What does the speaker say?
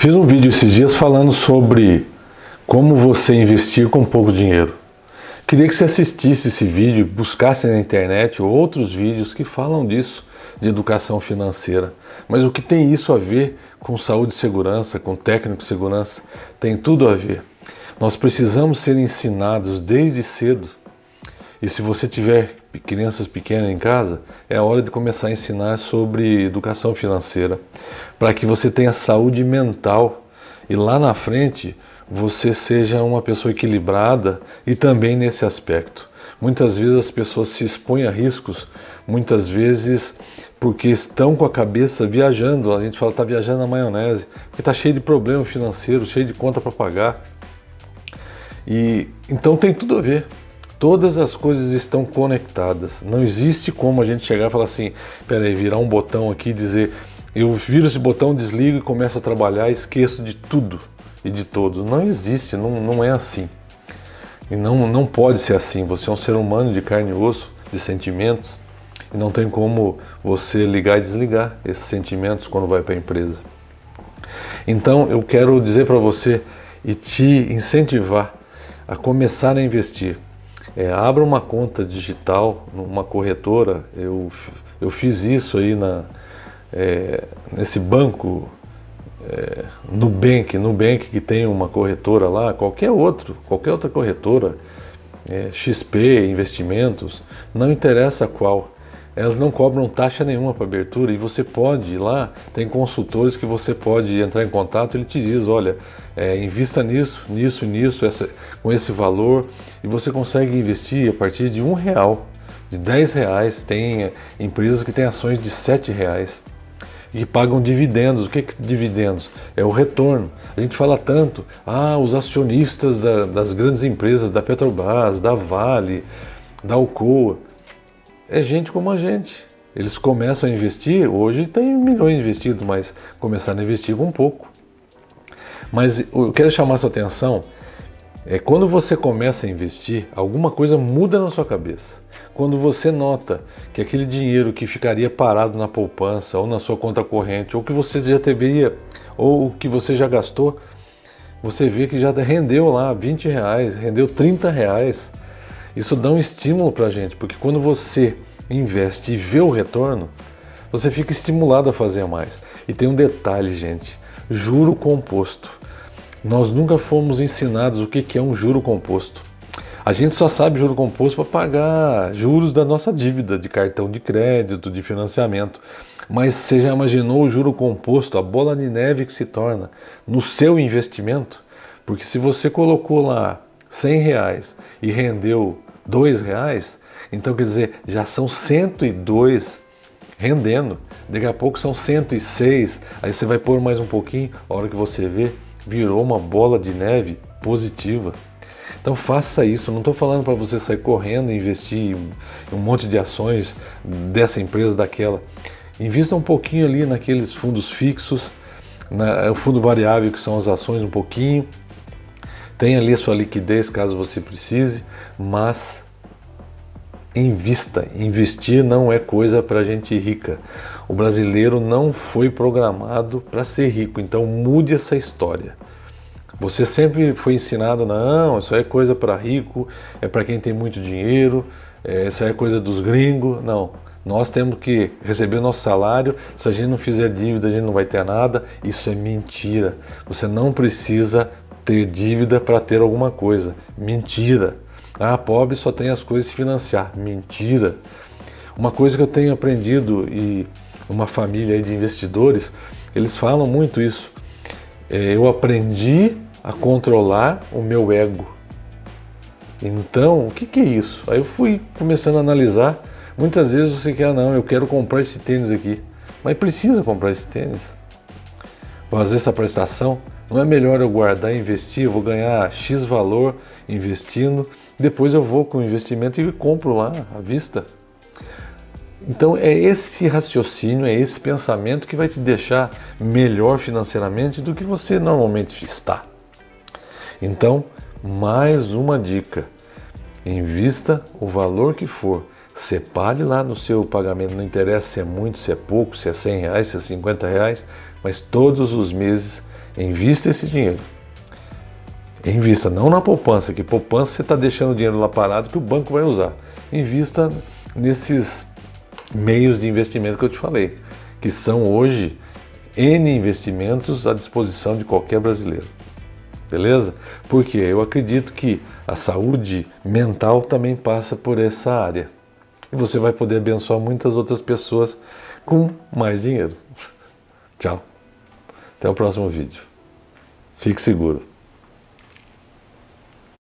Fiz um vídeo esses dias falando sobre como você investir com pouco dinheiro. Queria que você assistisse esse vídeo, buscasse na internet outros vídeos que falam disso, de educação financeira. Mas o que tem isso a ver com saúde e segurança, com técnico de segurança? Tem tudo a ver. Nós precisamos ser ensinados desde cedo. E se você tiver crianças pequenas em casa, é a hora de começar a ensinar sobre educação financeira, para que você tenha saúde mental e lá na frente você seja uma pessoa equilibrada e também nesse aspecto. Muitas vezes as pessoas se expõem a riscos, muitas vezes porque estão com a cabeça viajando, a gente fala está viajando na maionese, porque está cheio de problema financeiro, cheio de conta para pagar. E então tem tudo a ver. Todas as coisas estão conectadas. Não existe como a gente chegar e falar assim, peraí, virar um botão aqui e dizer, eu viro esse botão, desligo e começo a trabalhar, esqueço de tudo e de todos. Não existe, não, não é assim. E não, não pode ser assim. Você é um ser humano de carne e osso, de sentimentos, e não tem como você ligar e desligar esses sentimentos quando vai para a empresa. Então eu quero dizer para você e te incentivar a começar a investir. É, abra uma conta digital numa corretora. Eu, eu fiz isso aí na, é, nesse banco é, Nubank, Nubank que tem uma corretora lá, qualquer outro, qualquer outra corretora, é, XP, investimentos, não interessa qual elas não cobram taxa nenhuma para abertura e você pode ir lá, tem consultores que você pode entrar em contato, ele te diz, olha, é, invista nisso, nisso, nisso, essa, com esse valor e você consegue investir a partir de um real, de dez reais, tem é, empresas que têm ações de sete reais e pagam dividendos. O que é dividendos? É o retorno. A gente fala tanto, ah, os acionistas da, das grandes empresas, da Petrobras, da Vale, da Alcoa, é gente como a gente. Eles começam a investir, hoje tem milhões investidos, mas começaram a investir com um pouco. Mas eu quero chamar sua atenção, é quando você começa a investir, alguma coisa muda na sua cabeça. Quando você nota que aquele dinheiro que ficaria parado na poupança ou na sua conta corrente, ou que você já teria, ou que você já gastou, você vê que já rendeu lá 20 reais, rendeu 30 reais. Isso dá um estímulo para a gente, porque quando você investe e vê o retorno, você fica estimulado a fazer mais. E tem um detalhe, gente: juro composto. Nós nunca fomos ensinados o que é um juro composto. A gente só sabe juro composto para pagar juros da nossa dívida de cartão de crédito, de financiamento. Mas você já imaginou o juro composto, a bola de neve que se torna no seu investimento? Porque se você colocou lá 100 reais e rendeu 2 reais, então quer dizer, já são 102 rendendo. Daqui a pouco são 106, aí você vai pôr mais um pouquinho, a hora que você vê, virou uma bola de neve positiva. Então faça isso, não estou falando para você sair correndo e investir em um monte de ações dessa empresa, daquela. Invista um pouquinho ali naqueles fundos fixos, na, o fundo variável que são as ações um pouquinho, tem ali a sua liquidez caso você precise, mas invista. Investir não é coisa para gente rica. O brasileiro não foi programado para ser rico, então mude essa história. Você sempre foi ensinado, não, isso é coisa para rico, é para quem tem muito dinheiro, é, isso é coisa dos gringos. Não, nós temos que receber nosso salário, se a gente não fizer dívida, a gente não vai ter nada. Isso é mentira. Você não precisa ter dívida para ter alguma coisa. Mentira. Ah, pobre só tem as coisas financiar. Mentira. Uma coisa que eu tenho aprendido e uma família de investidores, eles falam muito isso. É, eu aprendi a controlar o meu ego. Então, o que, que é isso? Aí eu fui começando a analisar. Muitas vezes você quer, ah, não, eu quero comprar esse tênis aqui. Mas precisa comprar esse tênis. Fazer essa prestação. Não é melhor eu guardar e investir? Eu vou ganhar X valor investindo, depois eu vou com o investimento e compro lá à vista. Então é esse raciocínio, é esse pensamento que vai te deixar melhor financeiramente do que você normalmente está. Então, mais uma dica: invista o valor que for, separe lá no seu pagamento, não interessa se é muito, se é pouco, se é 100 reais, se é 50 reais, mas todos os meses Invista esse dinheiro. Invista não na poupança, que poupança você está deixando o dinheiro lá parado que o banco vai usar. Invista nesses meios de investimento que eu te falei, que são hoje N investimentos à disposição de qualquer brasileiro. Beleza? Porque eu acredito que a saúde mental também passa por essa área. E você vai poder abençoar muitas outras pessoas com mais dinheiro. Tchau. Até o próximo vídeo. Fique seguro.